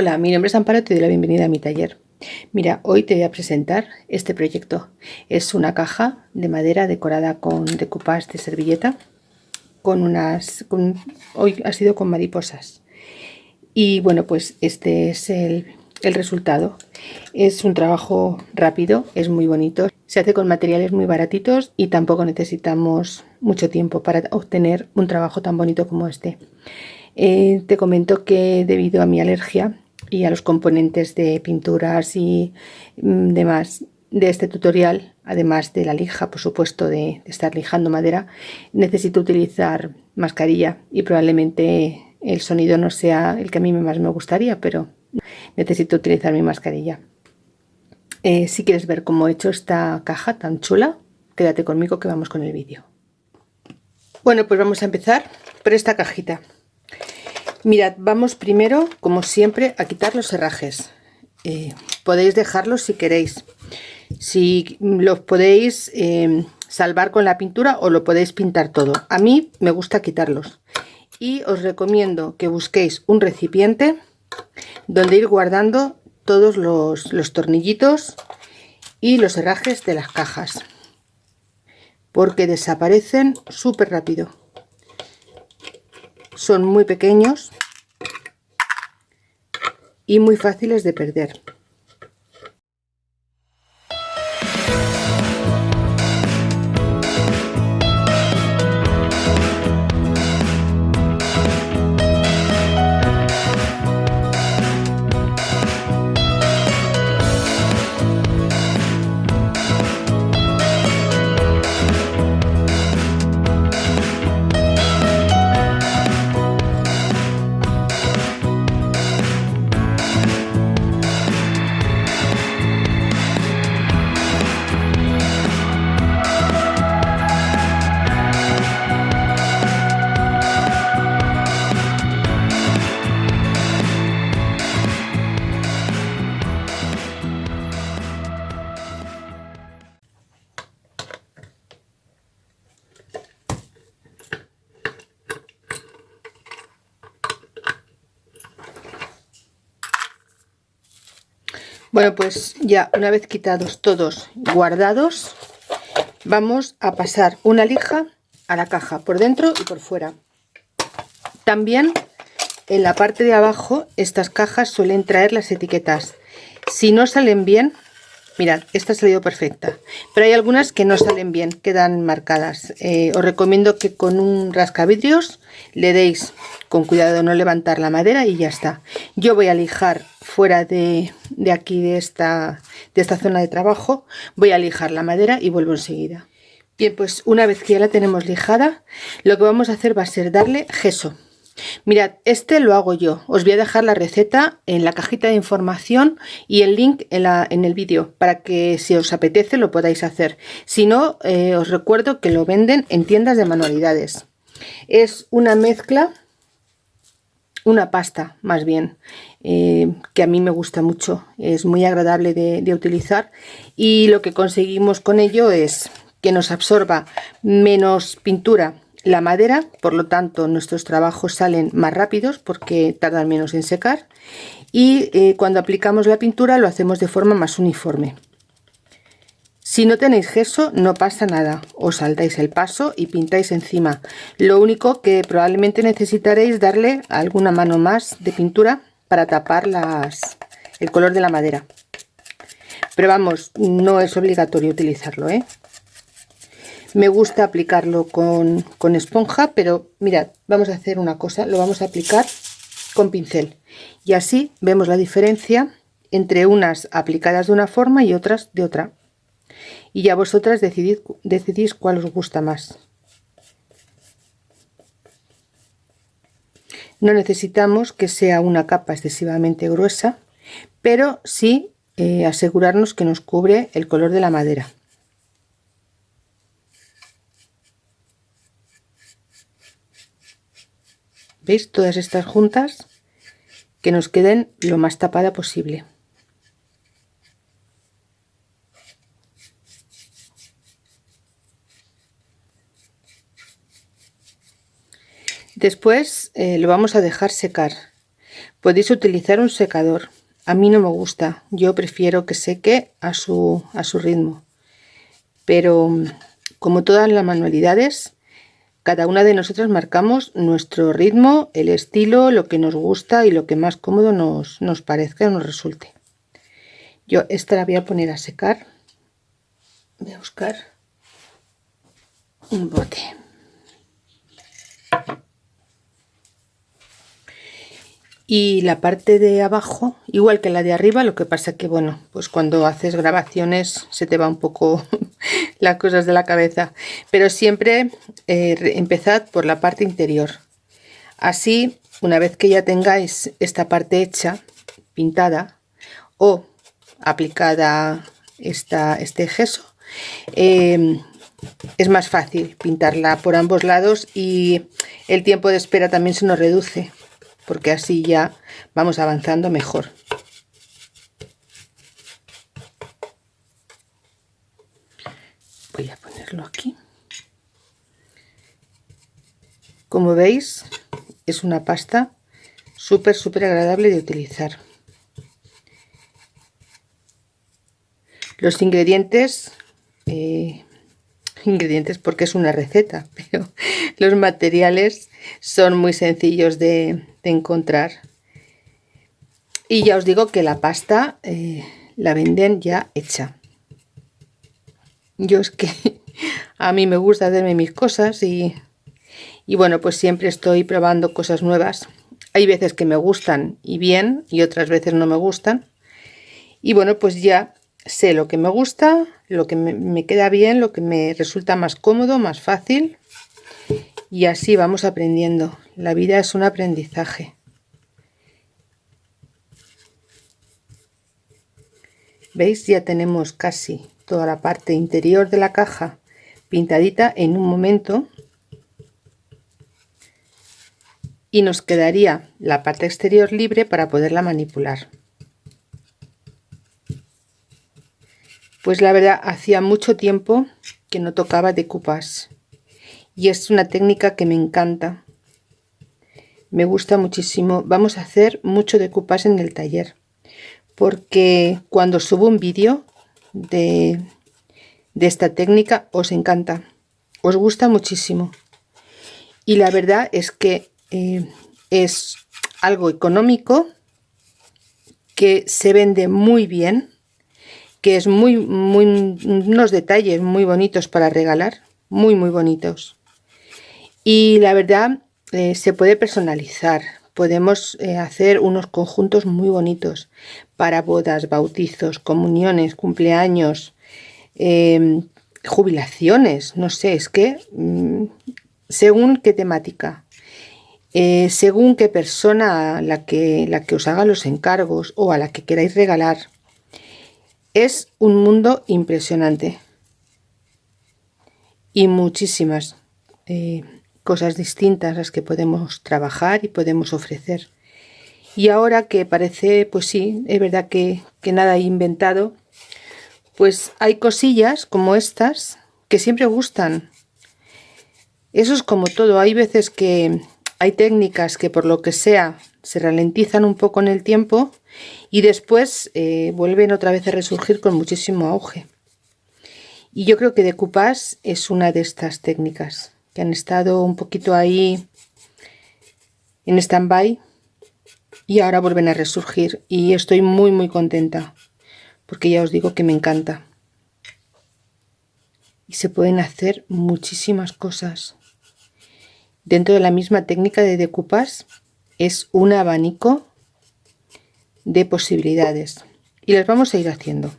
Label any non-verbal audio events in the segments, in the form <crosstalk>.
Hola, mi nombre es Amparo, te doy la bienvenida a mi taller. Mira, hoy te voy a presentar este proyecto. Es una caja de madera decorada con decoupage de servilleta, con unas, hoy ha sido con mariposas. Y bueno, pues este es el, el resultado. Es un trabajo rápido, es muy bonito, se hace con materiales muy baratitos y tampoco necesitamos mucho tiempo para obtener un trabajo tan bonito como este. Eh, te comento que debido a mi alergia y a los componentes de pinturas y mm, demás de este tutorial, además de la lija, por supuesto, de, estar lijando madera, necesito utilizar mascarilla y probablemente el sonido no sea el que a mí más me gustaría, pero necesito utilizar mi mascarilla. Eh, si quieres ver cómo he hecho esta caja tan chula, quédate conmigo que vamos con el vídeo. Bueno, pues vamos a empezar por esta cajita. Mirad, vamos primero, como siempre, a quitar los herrajes. Eh, podéis dejarlos si queréis. Si los podéis eh, salvar con la pintura o lo podéis pintar todo. A mí me gusta quitarlos. Y os recomiendo que busquéis un recipiente donde ir guardando todos los, los tornillitos y los herrajes de las cajas. Porque desaparecen súper rápido son muy pequeños y muy fáciles de perder. Bueno, pues ya una vez quitados todos guardados, vamos a pasar una lija a la caja por dentro y por fuera. También en la parte de abajo estas cajas suelen traer las etiquetas. Si no salen bien, mirad, esta ha salido perfecta, pero hay algunas que no salen bien, quedan marcadas. Eh, os recomiendo que con un rascavidrios le deis con cuidado de no levantar la madera y ya está. Yo voy a lijar fuera de, aquí, de esta, de esta zona de trabajo, voy a lijar la madera y vuelvo enseguida. Bien, pues una vez que ya la tenemos lijada, lo que vamos a hacer va a ser darle gesso. Mirad, este lo hago yo. Os voy a dejar la receta en la cajita de información y el link en, la, en el vídeo para que si os apetece lo podáis hacer. Si no, eh, os recuerdo que lo venden en tiendas de manualidades. Es una mezcla una pasta más bien eh, que a mí me gusta mucho es muy agradable de, utilizar y lo que conseguimos con ello es que nos absorba menos pintura la madera por lo tanto nuestros trabajos salen más rápidos porque tardan menos en secar y eh, cuando aplicamos la pintura lo hacemos de forma más uniforme si no tenéis gesso no pasa nada, os saltáis el paso y pintáis encima. Lo único que probablemente necesitaréis darle alguna mano más de pintura para tapar las, el color de la madera. Pero vamos, no es obligatorio utilizarlo, ¿eh? Me gusta aplicarlo con, con esponja, pero mirad, vamos a hacer una cosa, lo vamos a aplicar con pincel. Y así vemos la diferencia entre unas aplicadas de una forma y otras de otra y ya vosotras decidís cuál os gusta más. No necesitamos que sea una capa excesivamente gruesa, pero sí eh, asegurarnos que nos cubre el color de la madera. Todas estas juntas que nos queden lo más tapada posible. Después eh, lo vamos a dejar secar. podéis utilizar un secador a mí no me gusta yo prefiero que seque a su, a su ritmo pero como todas las manualidades cada una de nosotras marcamos nuestro ritmo, el estilo, lo que nos gusta y lo que más cómodo nos, nos parezca o nos resulte. Yo esta la voy a poner a secar. Voy a buscar un bote. Y la parte de abajo igual que la de arriba lo que pasa que bueno pues cuando haces grabaciones se te va un poco <laughs> las cosas de la cabeza. Pero siempre eh, empezad por la parte interior. Así una vez que ya tengáis esta parte hecha pintada o aplicada esta, este gesso em, es más fácil pintarla por ambos lados y el tiempo de espera también se nos reduce porque así ya vamos avanzando mejor. Voy a ponerlo aquí. Como veis, es una pasta súper, súper agradable de utilizar. Los ingredientes eh, <laughs> ingredientes porque es una receta, <laughs> pero los materiales son muy sencillos de, encontrar. Y ya os digo que la pasta eh, la venden ya hecha. Yo es que <laughs> a mí me gusta hacerme mis cosas y, y bueno, pues siempre estoy probando cosas nuevas. Hay veces que me gustan y bien y otras veces no me gustan. Y bueno, pues ya sé lo que me gusta, lo que me, queda bien, lo que me resulta más cómodo, más fácil y así vamos aprendiendo. La vida es un aprendizaje. ¿Veis? Ya tenemos casi toda la parte interior de la caja pintadita en un momento y nos quedaría la parte exterior libre para poderla manipular. Pues la verdad, hacía mucho tiempo que no tocaba decoupage. Y es una técnica que me encanta. Me gusta muchísimo. Vamos a hacer mucho decoupage en el taller. Porque cuando subo un vídeo de, de esta técnica os encanta. Os gusta muchísimo. Y la verdad es que eh, es algo económico que se vende muy bien que es muy, muy, unos detalles muy bonitos para regalar, muy, muy bonitos. Y la verdad, eh, se puede personalizar, podemos eh, hacer unos conjuntos muy bonitos. Para bodas, bautizos, comuniones, cumpleaños, em, jubilaciones, no sé, es que mm, según qué temática, eh, según qué persona la que, la que os haga los encargos o a la que queráis regalar, es un mundo impresionante. Y muchísimas cosas distintas las que podemos trabajar y podemos ofrecer. Y ahora que parece, pues sí, es verdad que, que nada he inventado, pues hay cosillas como estas que siempre gustan. Eso es como todo, hay veces que hay técnicas que por lo que sea se ralentizan un poco en el tiempo y después eh, vuelven otra vez a resurgir con muchísimo auge. Y yo creo que decoupage es una de estas técnicas que han estado un poquito ahí en stand-by y ahora vuelven a resurgir y estoy muy muy contenta porque ya os digo que me encanta. Y se pueden hacer muchísimas cosas. Dentro de la misma técnica de decoupage es un abanico de posibilidades y las vamos a ir haciendo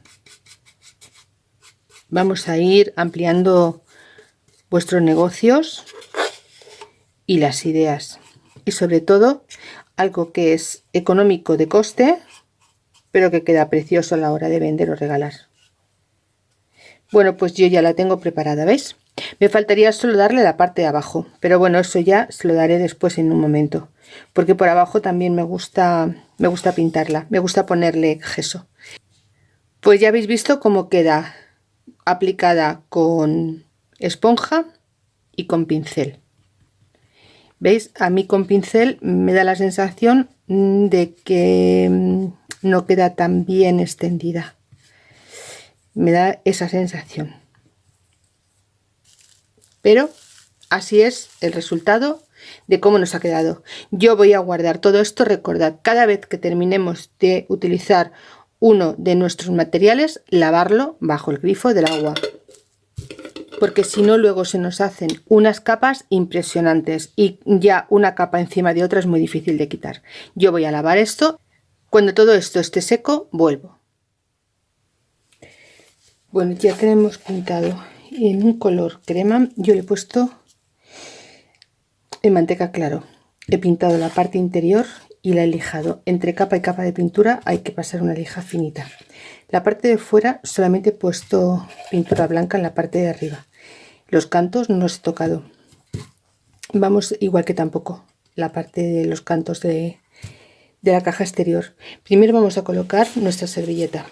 vamos a ir ampliando vuestros negocios y las ideas. Y sobre todo algo que es económico de coste pero que queda precioso a la hora de vender o regalar. Bueno pues yo ya la tengo preparada veis me faltaría solo darle la parte de abajo pero bueno eso ya se lo daré después en un momento porque por abajo también me gusta me gusta pintarla me gusta ponerle gesso. Pues ya habéis visto cómo queda aplicada con esponja y con pincel. Veis a mí con pincel me da la sensación de que mm, no queda tan bien extendida. Me da esa sensación. Pero así es el resultado de cómo nos ha quedado. Yo voy a guardar todo esto. Recordad cada vez que terminemos de utilizar uno de nuestros materiales lavarlo bajo el grifo del agua porque si no luego se nos hacen unas capas impresionantes y ya una capa encima de otra es muy difícil de quitar. Yo voy a lavar esto cuando todo esto esté seco vuelvo. Bueno ya tenemos pintado en un color crema yo le he puesto en manteca claro. He pintado la parte interior y la he lijado. Entre capa y capa de pintura hay que pasar una lija finita. La parte de fuera solamente he puesto pintura blanca en la parte de arriba. Los cantos no los he tocado. Vamos igual que tampoco la parte de los cantos de, de la caja exterior. Primero vamos a colocar nuestra servilleta.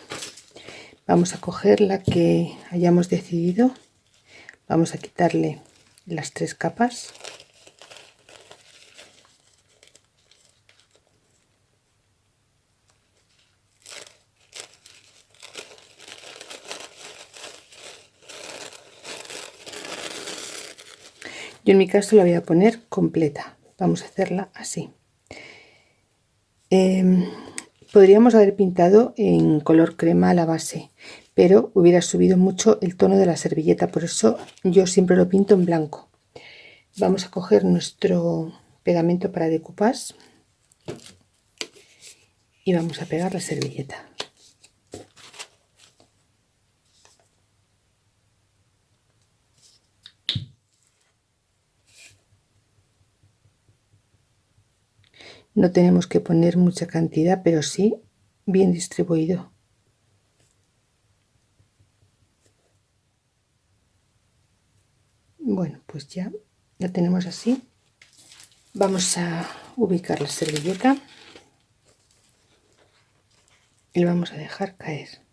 Vamos a coger la que hayamos decidido. Vamos a quitarle las tres capas yo en mi caso la voy a poner completa. Vamos a hacerla así. Em, podríamos haber pintado en color crema la base pero hubiera subido mucho el tono de la servilleta por eso yo siempre lo pinto en blanco. Vamos a coger nuestro pegamento para decoupage y vamos a pegar la servilleta no tenemos que poner mucha cantidad pero sí bien distribuido. Bueno pues ya la tenemos así. Vamos a ubicar la servilleta y lo vamos a dejar caer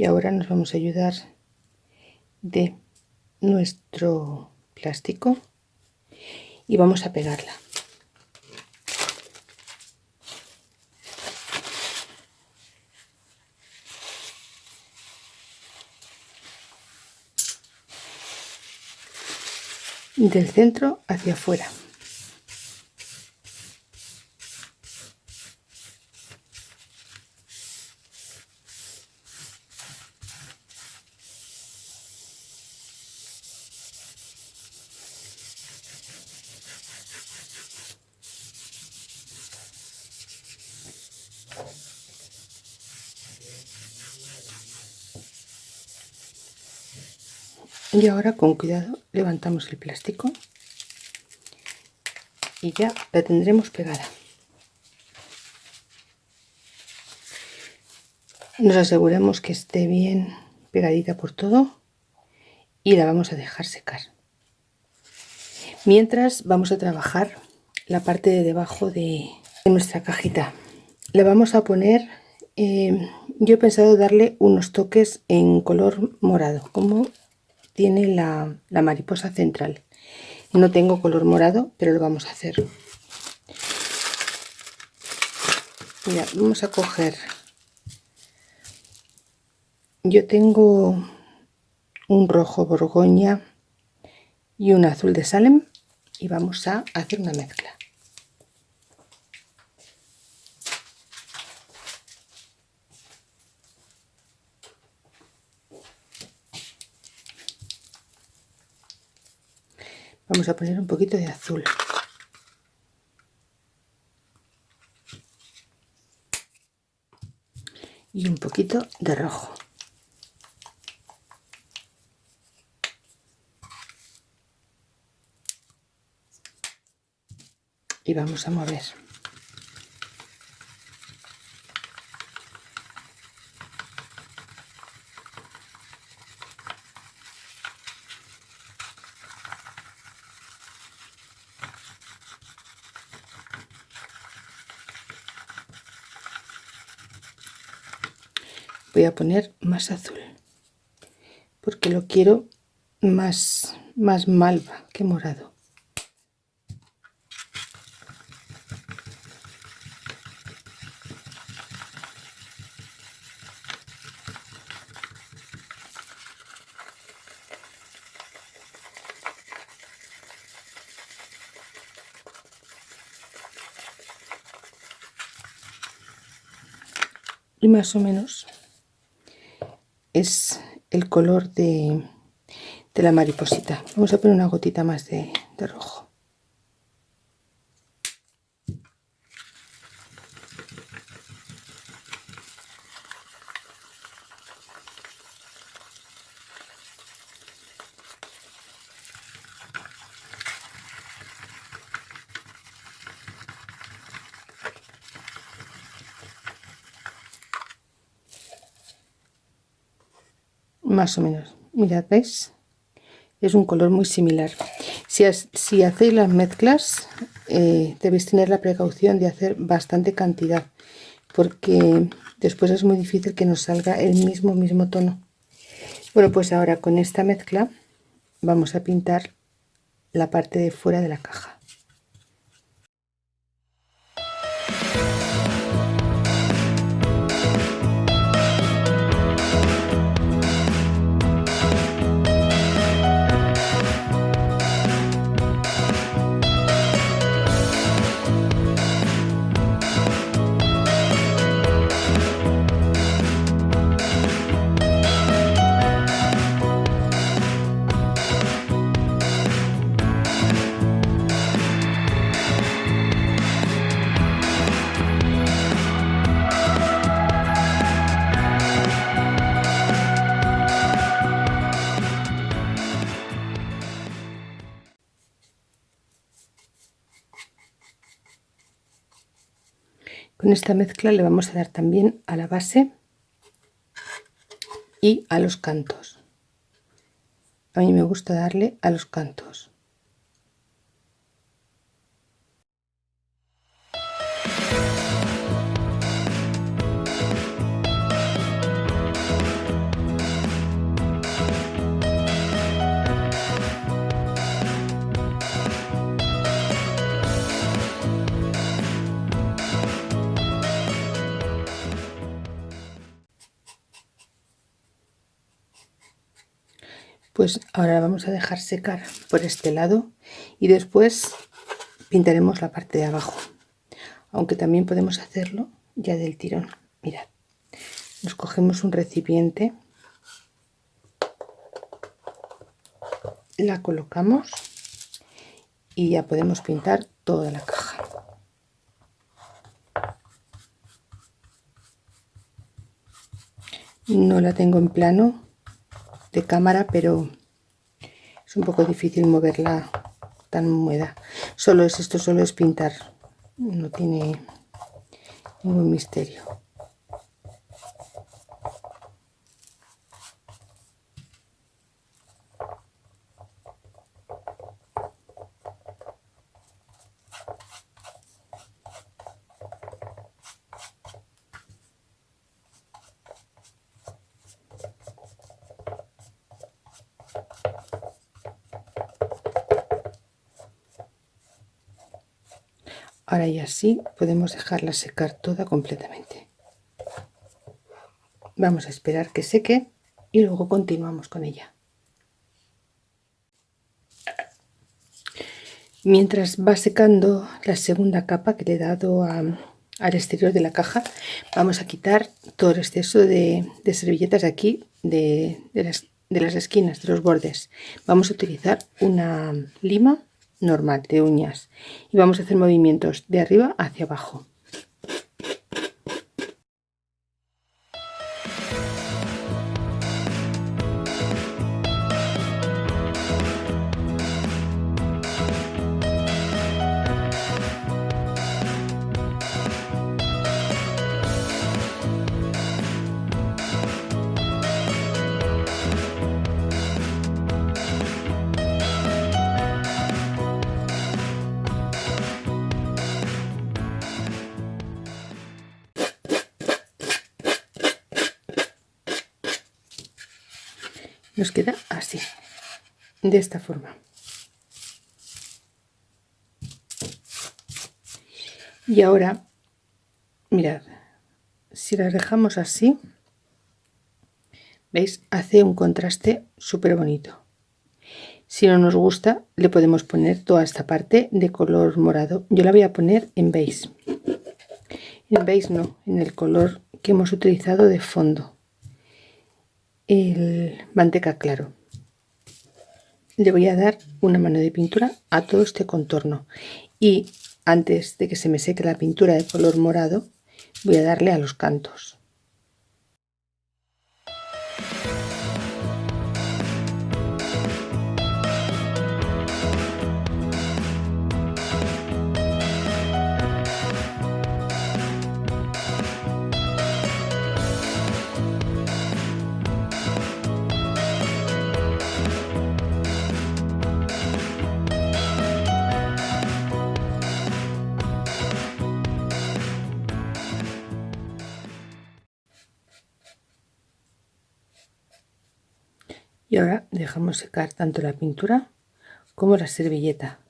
y ahora nos vamos a ayudar de nuestro plástico y vamos a pegarla. Del centro hacia afuera y ahora con cuidado levantamos el plástico. Y ya la tendremos pegada. Nos aseguramos que esté bien pegadita por todo y la vamos a dejar secar. Mientras vamos a trabajar la parte de debajo de, nuestra cajita. La vamos a poner eh, yo he pensado darle unos toques en color morado como tiene la, mariposa central. No tengo color morado pero lo vamos a hacer. Vamos a coger. Yo tengo un rojo borgoña y un azul de Salem y vamos a hacer una mezcla vamos a poner un poquito de azul. Y un poquito de rojo. Y vamos a mover voy a poner más azul porque lo quiero más más malva que morado. Y más o menos es el color de, de la mariposita. Vamos a poner una gotita más de, de rojo más o menos. Mirad veis es un color muy similar. Si, hacéis las mezclas eh, debéis tener la precaución de hacer bastante cantidad porque después es muy difícil que nos salga el mismo mismo tono. Bueno pues ahora con esta mezcla vamos a pintar la parte de fuera de la caja Con esta mezcla le vamos a dar también a la base y a los cantos. A mí me gusta darle a los cantos. Pues ahora vamos a dejar secar por este lado y después pintaremos la parte de abajo. Aunque también podemos hacerlo ya del tirón. Mirad nos cogemos un recipiente la colocamos y ya podemos pintar toda la caja. No la tengo en plano de cámara pero es un poco difícil moverla tan húmeda. Solo es esto solo es pintar. No tiene ningún misterio y así podemos dejarla secar toda completamente. Vamos a esperar que seque y luego continuamos con ella. Mientras va secando la segunda capa que le he dado al exterior de la caja vamos a quitar todo el exceso de, servilletas de aquí de las esquinas de los bordes. Vamos a utilizar una lima normal de uñas. Y vamos a hacer movimientos de arriba hacia abajo nos queda así de esta forma. Y ahora mirad si las dejamos así veis hace un contraste súper bonito si no nos gusta le podemos poner toda esta parte de color morado. Yo la voy a poner en beige. En beige no en el color que hemos utilizado de fondo el manteca claro. Le voy a dar una mano de pintura a todo este contorno. Y antes de que se me seque la pintura de color morado voy a darle a los cantos ahora dejamos secar tanto la pintura como la servilleta.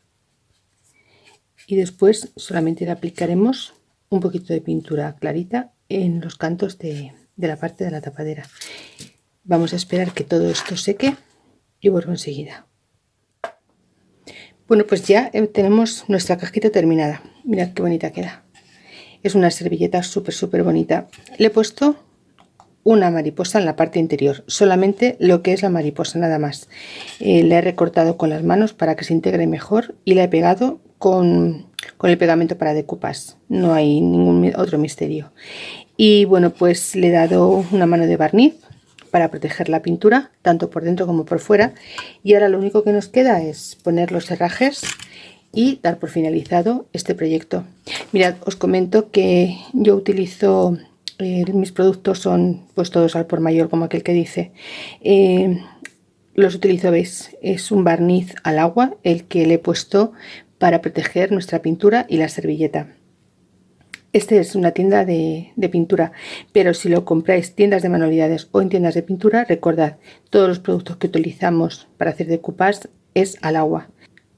Y después solamente le aplicaremos un poquito de pintura clarita en los cantos de, la parte de la tapadera. Vamos a esperar que todo esto seque y vuelvo enseguida. Bueno pues ya tenemos nuestra cajita terminada. Mirad qué bonita queda. Es una servilleta súper súper bonita. Le he puesto una mariposa en la parte interior solamente lo que es la mariposa nada más. Eh, le he recortado con las manos para que se integre mejor y la he pegado con, con el pegamento para decupas. No hay ningún otro misterio. Y bueno pues le he dado una mano de barniz para proteger la pintura tanto por dentro como por fuera. Y ahora lo único que nos queda es poner los herrajes y dar por finalizado este proyecto. Mirad os comento que yo utilizo eh, mis productos son pues todos al por mayor como aquel que dice. Eh, los utilizo veis es un barniz al agua el que le he puesto para proteger nuestra pintura y la servilleta. Este es una tienda de, de, pintura, pero si lo compráis tiendas de manualidades o en tiendas de pintura, recordad, todos los productos que utilizamos para hacer decoupage es al agua.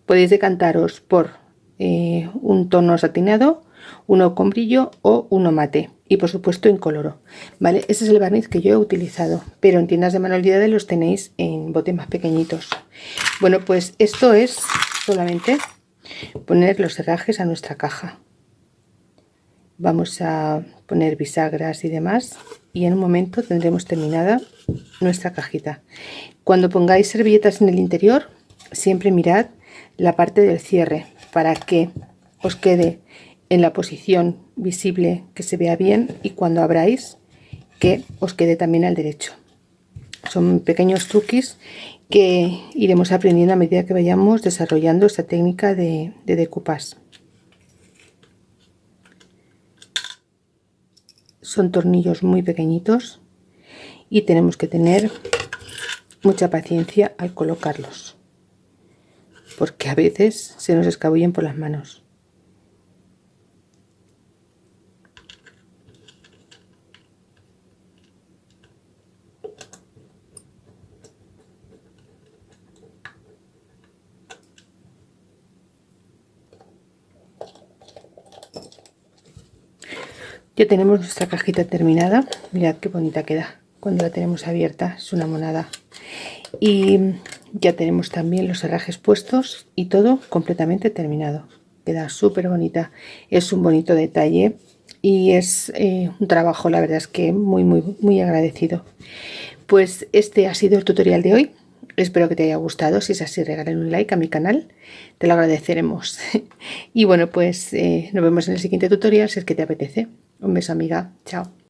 Podéis decantaros por eh, un tono satinado, uno con brillo o uno mate y por supuesto incoloro vale ese es el barniz que yo he utilizado pero en tiendas de manualidades los tenéis en botes más pequeñitos. Bueno pues esto es solamente poner los herrajes a nuestra caja. Vamos a poner bisagras y demás y en un momento tendremos terminada nuestra cajita. Cuando pongáis servilletas en el interior siempre mirad la parte del cierre para que os quede en la posición visible que se vea bien y cuando abráis que os quede también al derecho. Son pequeños truquis que iremos aprendiendo a medida que vayamos desarrollando esta técnica de, de decoupage. Son tornillos muy pequeñitos y tenemos que tener mucha paciencia al colocarlos porque a veces se nos escabullen por las manos. Ya tenemos nuestra cajita terminada. Mirad qué bonita queda cuando la tenemos abierta. Es una monada. Y ya tenemos también los herrajes puestos y todo completamente terminado. Queda súper bonita. Es un bonito detalle y es eh, un trabajo, la verdad es que muy, muy, muy agradecido. Pues este ha sido el tutorial de hoy. Espero que te haya gustado. Si es así, regalen un like a mi canal. Te lo agradeceremos. <laughs> y bueno, pues eh, nos vemos en el siguiente tutorial si es que te apetece. Un beso amiga. Chao.